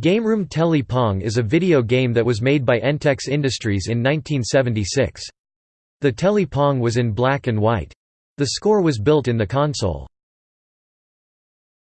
GameRoom Telly Pong is a video game that was made by Entex Industries in 1976. The Telly Pong was in black and white. The score was built in the console.